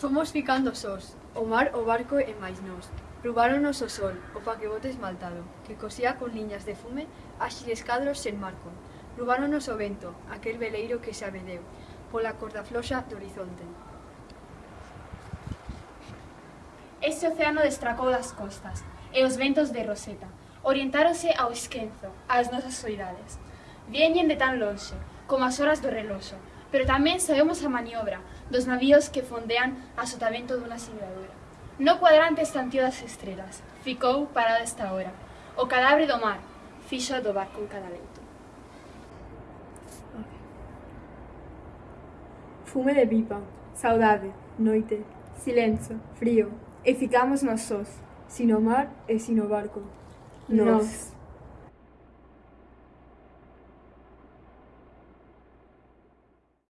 Fomos ficando sós, o mar, o barco e máis nós. Rubáronos o sol, o paquebote esmaltado, que cosía con liñas de fume áxiles cadros sen marco. Rubáronos o vento, aquel veleiro que se abedeu, pola corda floxa do horizonte. Ese océano destracou das costas, e os ventos de Roseta, orientáronse ao esquenzo, ás nosas soidades. Vienen de tan lonxe, como as horas do reloxo, pero tamén sabemos a maniobra dos navíos que fondean a sotavento dunha silvadura. No cuadrante estantío das estrelas, ficou parado esta hora. O cadabre do mar, fixo do barco en cada lento. Fume de pipa, saudade, noite, silencio, frío, e ficamos nos sós, sino mar e sino barco. Nos.